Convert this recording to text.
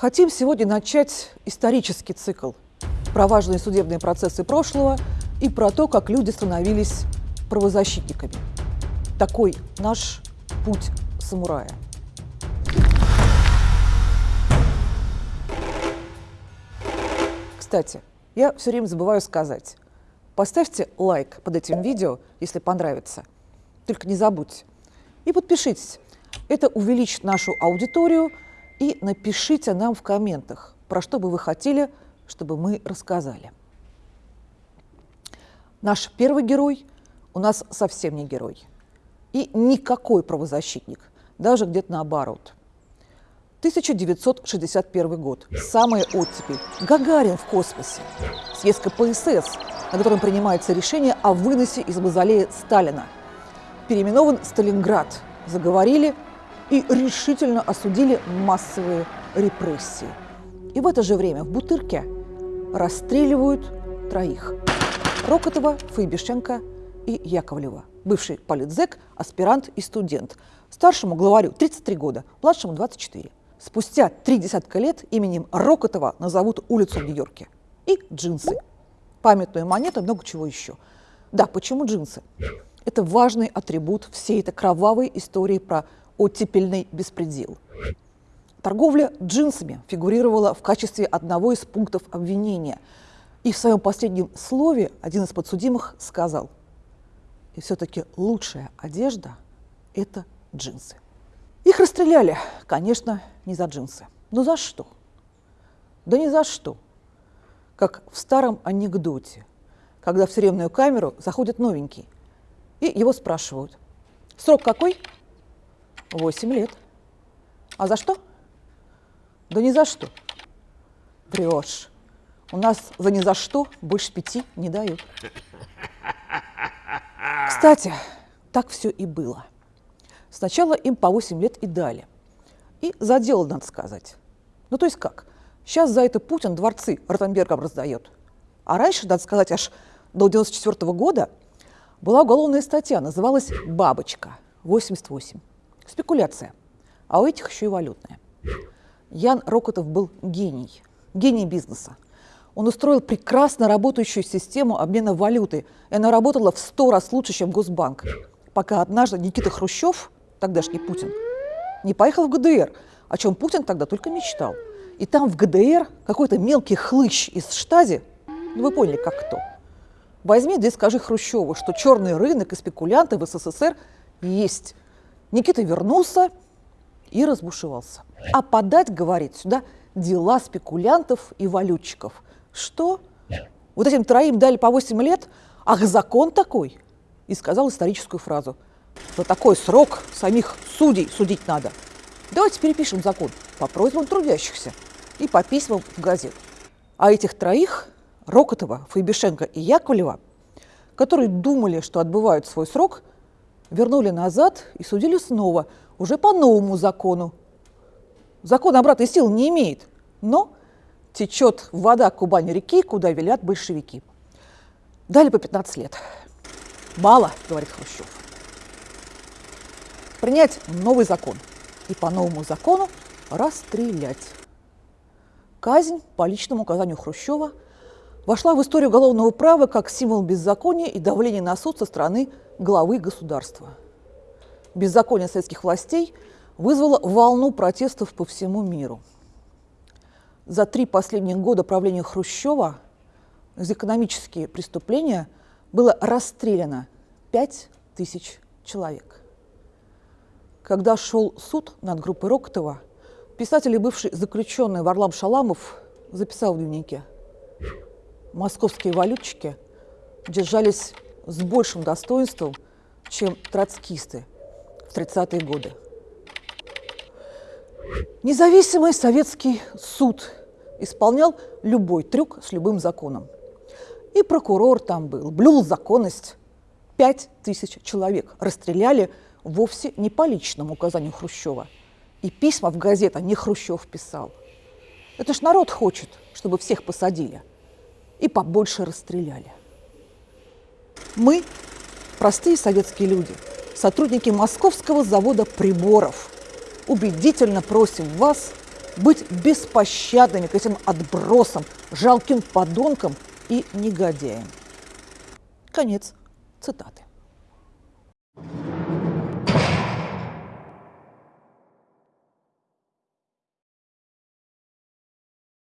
Хотим сегодня начать исторический цикл про важные судебные процессы прошлого и про то, как люди становились правозащитниками. Такой наш путь самурая. Кстати, я все время забываю сказать. Поставьте лайк под этим видео, если понравится. Только не забудьте. И подпишитесь. Это увеличит нашу аудиторию. И напишите нам в комментах, про что бы вы хотели, чтобы мы рассказали. Наш первый герой у нас совсем не герой. И никакой правозащитник, даже где-то наоборот – 1961 год. Самая оттепель. Гагарин в космосе. Съезд КПСС, на котором принимается решение о выносе из мавзолея Сталина. Переименован Сталинград. Заговорили и решительно осудили массовые репрессии. И в это же время в Бутырке расстреливают троих. Рокотова, Фейбишенко и Яковлева. Бывший политзек, аспирант и студент. Старшему главарю 33 года, младшему 24. Спустя три десятка лет именем Рокотова назовут улицу в Нью-Йорке. И джинсы. Памятную монету, много чего еще. Да, почему джинсы? Это важный атрибут всей этой кровавой истории про оттепельный беспредел. Торговля джинсами фигурировала в качестве одного из пунктов обвинения. И в своем последнем слове один из подсудимых сказал, и все-таки лучшая одежда – это джинсы. Их расстреляли, конечно, не за джинсы. Но за что? Да не за что. Как в старом анекдоте, когда в тюремную камеру заходит новенький, и его спрашивают, срок какой? Восемь лет. А за что? Да ни за что. Врешь. У нас за ни за что больше пяти не дают. Кстати, так все и было. Сначала им по 8 лет и дали. И за дело, надо сказать. Ну, то есть как? Сейчас за это Путин дворцы Ротенбергом раздает. А раньше, надо сказать, аж до 94 -го года была уголовная статья, называлась «Бабочка» 88. Спекуляция. А у этих еще и валютная. Ян Рокотов был гений, гений бизнеса. Он устроил прекрасно работающую систему обмена валюты, и она работала в сто раз лучше, чем Госбанк. Пока однажды Никита Хрущев тогдашний Путин, не поехал в ГДР, о чем Путин тогда только мечтал. И там в ГДР какой-то мелкий хлыщ из штази, ну вы поняли, как кто, возьми да и скажи Хрущеву, что черный рынок и спекулянты в СССР есть. Никита вернулся и разбушевался. А подать, говорит, сюда дела спекулянтов и валютчиков. Что? Вот этим троим дали по 8 лет? Ах, закон такой! И сказал историческую фразу – за такой срок самих судей судить надо. Давайте перепишем закон по просьбам трудящихся и по письмам в газет. А этих троих, Рокотова, Фейбишенко и Яковлева, которые думали, что отбывают свой срок, вернули назад и судили снова, уже по новому закону. Закон обратной силы не имеет, но течет вода Кубани-реки, куда велят большевики. Дали по 15 лет. Мало, говорит Хрущев принять новый закон и по новому закону расстрелять. Казнь по личному указанию Хрущева вошла в историю уголовного права как символ беззакония и давления на суд со стороны главы государства. Беззаконие советских властей вызвало волну протестов по всему миру. За три последних года правления Хрущева за экономические преступления было расстреляно 5 тысяч человек. Когда шел суд над группой Рокотова, писатель и бывший заключенный Варлам Шаламов записал в дневнике «Московские валютчики держались с большим достоинством, чем троцкисты в 30-е годы». Независимый советский суд исполнял любой трюк с любым законом. И прокурор там был, блюл законность. Пять тысяч человек расстреляли вовсе не по личному указанию Хрущева. И письма в газетах не Хрущев писал. Это ж народ хочет, чтобы всех посадили и побольше расстреляли. Мы, простые советские люди, сотрудники московского завода приборов, убедительно просим вас быть беспощадными к этим отбросам, жалким подонкам и негодяям. Конец цитаты.